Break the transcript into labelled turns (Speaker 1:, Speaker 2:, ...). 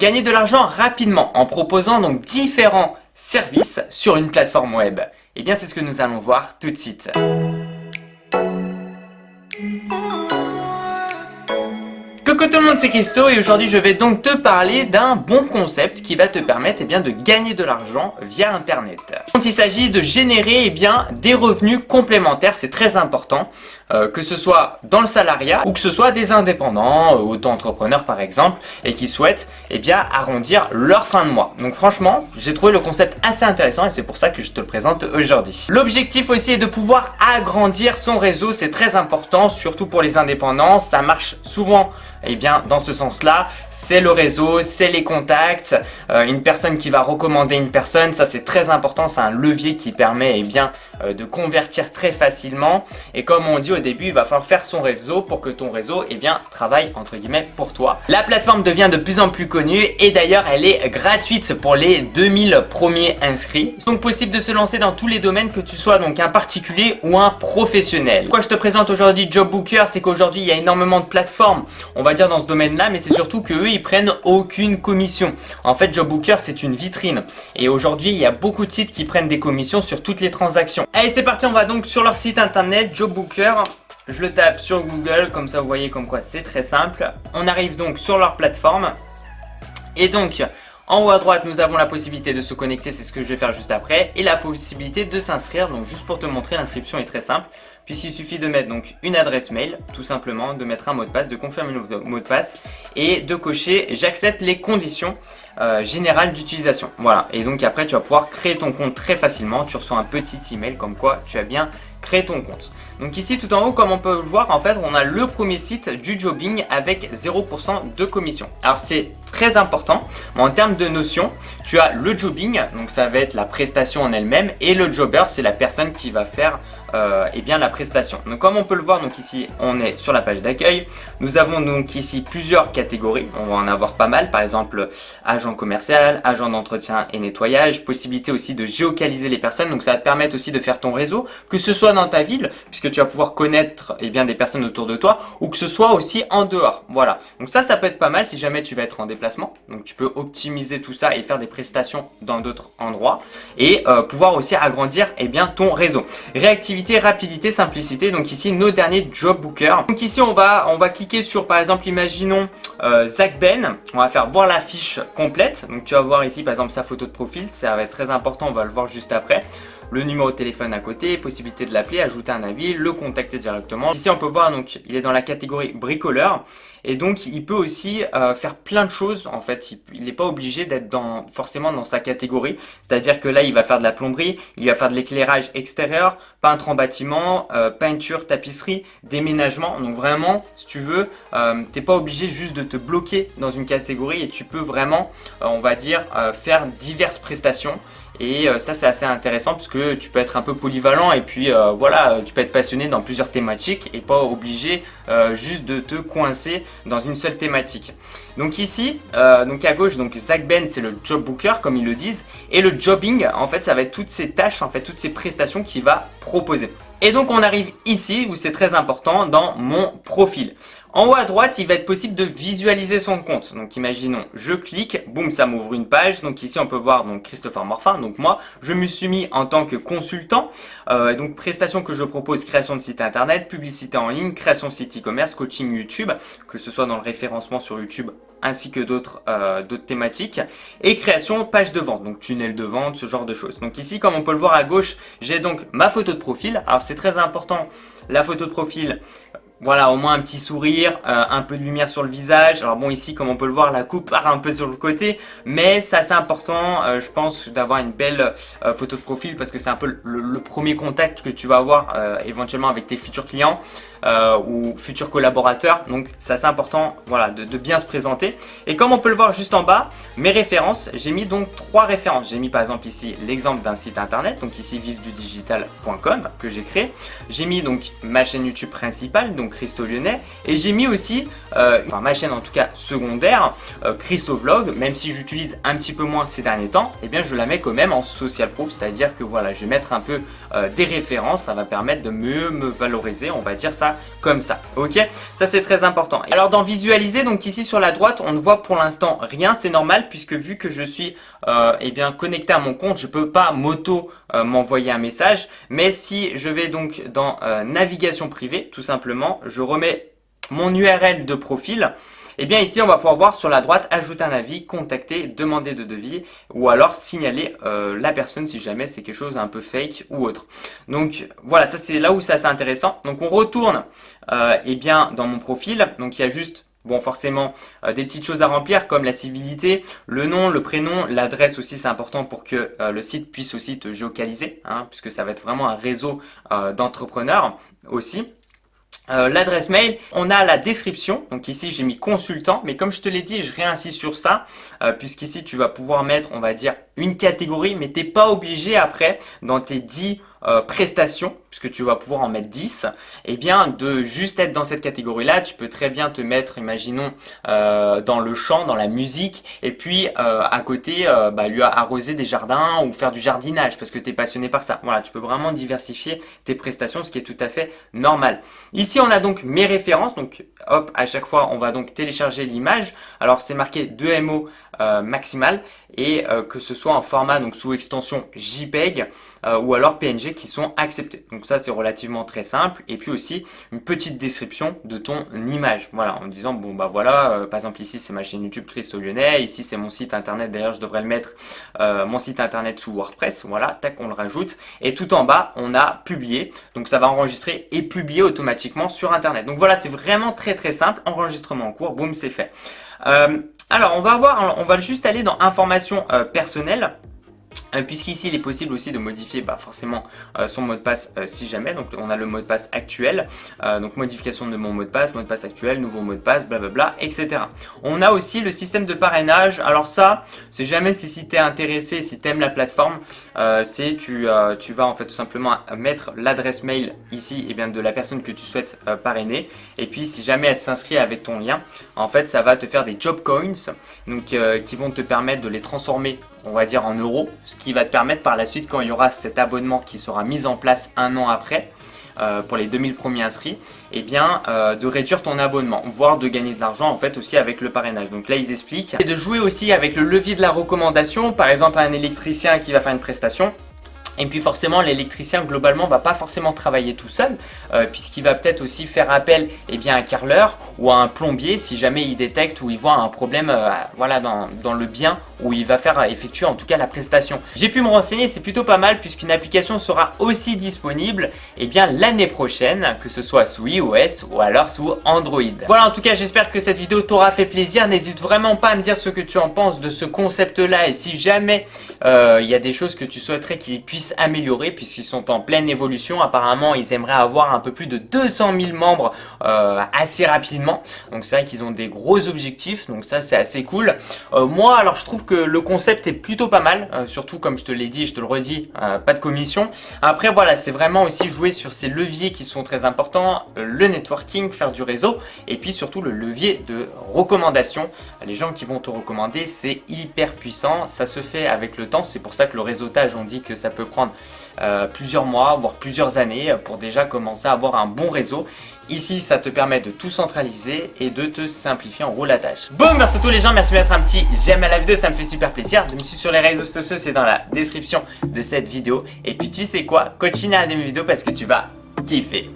Speaker 1: Gagner de l'argent rapidement en proposant donc différents services sur une plateforme web. Eh bien c'est ce que nous allons voir tout de suite. Coucou tout le monde, c'est Christo et aujourd'hui je vais donc te parler d'un bon concept qui va te permettre eh bien, de gagner de l'argent via internet. il s'agit de générer eh bien, des revenus complémentaires, c'est très important, euh, que ce soit dans le salariat ou que ce soit des indépendants, euh, auto-entrepreneurs par exemple, et qui souhaitent eh bien, arrondir leur fin de mois. Donc franchement, j'ai trouvé le concept assez intéressant et c'est pour ça que je te le présente aujourd'hui. L'objectif aussi est de pouvoir agrandir son réseau, c'est très important, surtout pour les indépendants, ça marche souvent eh bien, dans ce sens-là, c'est le réseau, c'est les contacts, euh, une personne qui va recommander une personne, ça c'est très important, c'est un levier qui permet eh bien, euh, de convertir très facilement et comme on dit au début, il va falloir faire son réseau pour que ton réseau eh bien, travaille entre guillemets pour toi. La plateforme devient de plus en plus connue et d'ailleurs elle est gratuite pour les 2000 premiers inscrits. C'est donc possible de se lancer dans tous les domaines que tu sois donc un particulier ou un professionnel. Pourquoi je te présente aujourd'hui Job Booker, c'est qu'aujourd'hui il y a énormément de plateformes, on va dire dans ce domaine là, mais c'est surtout que eux ils prennent aucune commission. En fait, Jobbooker, c'est une vitrine. Et aujourd'hui, il y a beaucoup de sites qui prennent des commissions sur toutes les transactions. Allez, c'est parti, on va donc sur leur site internet, Jobbooker. Je le tape sur Google, comme ça vous voyez comme quoi c'est très simple. On arrive donc sur leur plateforme. Et donc, en haut à droite, nous avons la possibilité de se connecter, c'est ce que je vais faire juste après, et la possibilité de s'inscrire. Donc juste pour te montrer, l'inscription est très simple, puisqu'il suffit de mettre donc une adresse mail, tout simplement, de mettre un mot de passe, de confirmer le mot de passe, et de cocher « J'accepte les conditions euh, générales d'utilisation ». Voilà, et donc après tu vas pouvoir créer ton compte très facilement, tu reçois un petit email comme quoi tu as bien créé ton compte. Donc ici tout en haut comme on peut le voir en fait on a le premier site du jobbing avec 0% de commission. Alors c'est très important en termes de notion tu as le jobbing donc ça va être la prestation en elle-même et le jobber c'est la personne qui va faire euh, eh bien la prestation. Donc comme on peut le voir, donc ici on est sur la page d'accueil. Nous avons donc ici plusieurs catégories. On va en avoir pas mal, par exemple agent commercial, agent d'entretien et nettoyage, possibilité aussi de géocaliser les personnes. Donc ça va te permettre aussi de faire ton réseau, que ce soit dans ta ville, puisque tu vas pouvoir connaître eh bien, des personnes autour de toi, ou que ce soit aussi en dehors. Voilà. Donc ça, ça peut être pas mal si jamais tu vas être en déplacement. Donc tu peux optimiser tout ça et faire des prestations dans d'autres endroits et euh, pouvoir aussi agrandir eh bien, ton réseau. Réactivité rapidité, simplicité. Donc ici, nos derniers job bookers. Donc ici, on va, on va cliquer sur, par exemple, imaginons euh, Zach Ben. On va faire voir la fiche complète. Donc tu vas voir ici, par exemple, sa photo de profil. Ça va être très important, on va le voir juste après le numéro de téléphone à côté, possibilité de l'appeler, ajouter un avis, le contacter directement. Ici on peut voir donc il est dans la catégorie bricoleur. Et donc il peut aussi euh, faire plein de choses en fait, il n'est pas obligé d'être forcément dans sa catégorie, c'est-à-dire que là il va faire de la plomberie, il va faire de l'éclairage extérieur, peintre en bâtiment, euh, peinture, tapisserie, déménagement, donc vraiment si tu veux, euh, t'es pas obligé juste de te bloquer dans une catégorie et tu peux vraiment, on va dire, faire diverses prestations et euh, ça c'est assez intéressant parce que tu peux être un peu polyvalent et puis euh, voilà, tu peux être passionné dans plusieurs thématiques et pas obligé euh, juste de te coincer dans une seule thématique. Donc ici, donc à gauche, donc Zach Ben c'est le job booker comme ils le disent et le jobbing en fait ça va être toutes ces tâches, en fait toutes ces prestations qu'il va proposer. Et donc on arrive ici où c'est très important dans mon profil. En haut à droite, il va être possible de visualiser son compte. Donc imaginons, je clique, boum, ça m'ouvre une page. Donc ici, on peut voir donc Christopher Morfin. Donc moi, je me suis mis en tant que consultant. Euh, donc prestations que je propose, création de site internet, publicité en ligne, création de site e-commerce, coaching YouTube, que ce soit dans le référencement sur YouTube ainsi que euh, d'autres thématiques et création page de vente, donc tunnel de vente, ce genre de choses. Donc ici, comme on peut le voir à gauche, j'ai donc ma photo de profil. Alors c'est très important, la photo de profil, voilà, au moins un petit sourire, euh, un peu de lumière sur le visage. Alors bon, ici, comme on peut le voir, la coupe part un peu sur le côté. Mais c'est assez important, euh, je pense, d'avoir une belle euh, photo de profil parce que c'est un peu le, premier contact que tu vas avoir éventuellement avec tes futurs clients ou futurs collaborateurs. Donc c'est assez important voilà, de, de, bien se présenter. Et comme on peut le voir juste en bas, mes références, j'ai mis donc trois références. J'ai mis par exemple ici l'exemple d'un site internet, donc ici vivdudigital.com que j'ai créé. J'ai mis donc ma chaîne YouTube principale, donc Christo Lyonnais. Et j'ai mis aussi, euh, enfin ma chaîne en tout cas secondaire, euh, Christo Vlog, même si j'utilise un petit peu moins ces derniers temps, et eh bien je la mets quand même en social proof, c'est-à-dire que voilà, je vais mettre un peu euh, des références, ça va permettre de mieux me valoriser, on va dire ça comme ça, ok? Ça c'est très important. Alors dans visualiser, donc ici sur la droite, on ne voit pour l'instant rien, c'est normal puisque vu que je suis euh, eh bien, connecté à mon compte, je peux pas m'auto euh, m'envoyer un message. Mais si je vais donc dans euh, navigation privée, tout simplement, je remets mon URL de profil et eh bien ici, on va pouvoir voir sur la droite, ajouter un avis, contacter, demander de devis ou alors signaler euh, la personne si jamais c'est quelque chose un peu fake ou autre. Donc voilà, ça c'est là où c'est assez intéressant. Donc on retourne euh, eh bien, dans mon profil. Donc il y a juste Bon, forcément, euh, des petites choses à remplir comme la civilité, le nom, le prénom, l'adresse aussi, c'est important pour que le site puisse aussi te géocaliser, hein, puisque ça va être vraiment un réseau d'entrepreneurs aussi. Euh, l'adresse mail, on a la description, donc ici j'ai mis consultant, mais comme je te l'ai dit, je réinsiste sur ça, euh, puisqu'ici tu vas pouvoir mettre, on va dire, une catégorie, mais tu n'es pas obligé après, dans tes 10 euh, prestations, puisque tu vas pouvoir en mettre 10, et eh bien de juste être dans cette catégorie-là, tu peux très bien te mettre, imaginons, euh, dans le chant, dans la musique, et puis euh, à côté, bah, lui arroser des jardins ou faire du jardinage, parce que tu es passionné par ça. Voilà, tu peux vraiment diversifier tes prestations, ce qui est tout à fait normal. Ici, on a donc mes références, donc hop, à chaque fois, on va donc télécharger l'image. Alors, c'est marqué 2 MO maximal, et que ce soit en format, donc sous extension JPEG, ou alors PNG, qui sont acceptés. Ça, c'est relativement très simple. Et puis aussi, une petite description de ton image. Voilà, en disant, bon bah voilà, euh, par exemple ici, c'est ma chaîne YouTube Christo Lyonnais. Ici, c'est mon site internet. D'ailleurs, je devrais le mettre, euh, mon site internet sous WordPress. Voilà, tac, on le rajoute. Et tout en bas, on a publié. Donc ça va enregistrer et publier automatiquement sur internet. Donc voilà, c'est vraiment très très simple. Enregistrement en cours, boum, c'est fait. Euh, alors, on va voir, on va juste aller dans informations personnelles. Euh, puisqu'ici il est possible aussi de modifier bah, forcément euh, son mot de passe euh, si jamais. Donc on a le mot de passe actuel. Donc modification de mon mot de passe, mot de passe actuel, nouveau mot de passe, blablabla etc. On a aussi le système de parrainage. Alors ça c'est jamais si tu es intéressé, si tu aimes la plateforme c'est tu, tu vas en fait tout simplement mettre l'adresse mail ici et eh bien, de la personne que tu souhaites parrainer. Et puis si jamais elle s'inscrit avec ton lien en fait ça va te faire des job coins donc qui vont te permettre de les transformer on va dire en euros, va te permettre par la suite quand il y aura cet abonnement qui sera mis en place un an après, euh, pour les 2000 premiers inscrits, et eh bien euh, de réduire ton abonnement, voire de gagner de l'argent en fait aussi avec le parrainage. Donc là ils expliquent. Et de jouer aussi avec le levier de la recommandation, par exemple un électricien qui va faire une prestation, et puis forcément l'électricien globalement va pas forcément travailler tout seul euh, puisqu'il va peut-être aussi faire appel eh bien, à un carreleur ou à un plombier si jamais il détecte ou il voit un problème voilà, dans, dans, le bien où il va faire effectuer en tout cas la prestation. J'ai pu me renseigner, c'est plutôt pas mal puisqu'une application sera aussi disponible eh l'année prochaine, que ce soit sous iOS ou alors sous Android. Voilà en tout cas j'espère que cette vidéo t'aura fait plaisir, n'hésite vraiment pas à me dire ce que tu en penses de ce concept là et si jamais euh, il y a des choses que tu souhaiterais qu'ils améliorer puisqu'ils sont en pleine évolution, apparemment ils aimeraient avoir un peu plus de 200 000 membres euh, assez rapidement, donc c'est vrai qu'ils ont des gros objectifs, donc ça c'est assez cool. Euh, moi alors je trouve que le concept est plutôt pas mal, euh, surtout comme je te l'ai dit, je te le redis, pas de commission. Après voilà, c'est vraiment aussi jouer sur ces leviers qui sont très importants, le networking, faire du réseau, et puis surtout le levier de recommandation. Les gens qui vont te recommander, c'est hyper puissant, ça se fait avec le temps, c'est pour ça que le réseautage, on dit que ça peut prendre plusieurs mois, voire plusieurs années pour déjà commencer à avoir un bon réseau. Ici, ça te permet de tout centraliser et de te simplifier en gros la tâche. Bon, merci à tous les gens, merci de mettre un petit j'aime à la vidéo, ça me fait super plaisir. Je me suis sur les réseaux sociaux, c'est dans la description de cette vidéo. Et puis tu sais quoi, continue à regarder mes vidéos parce que tu vas kiffer.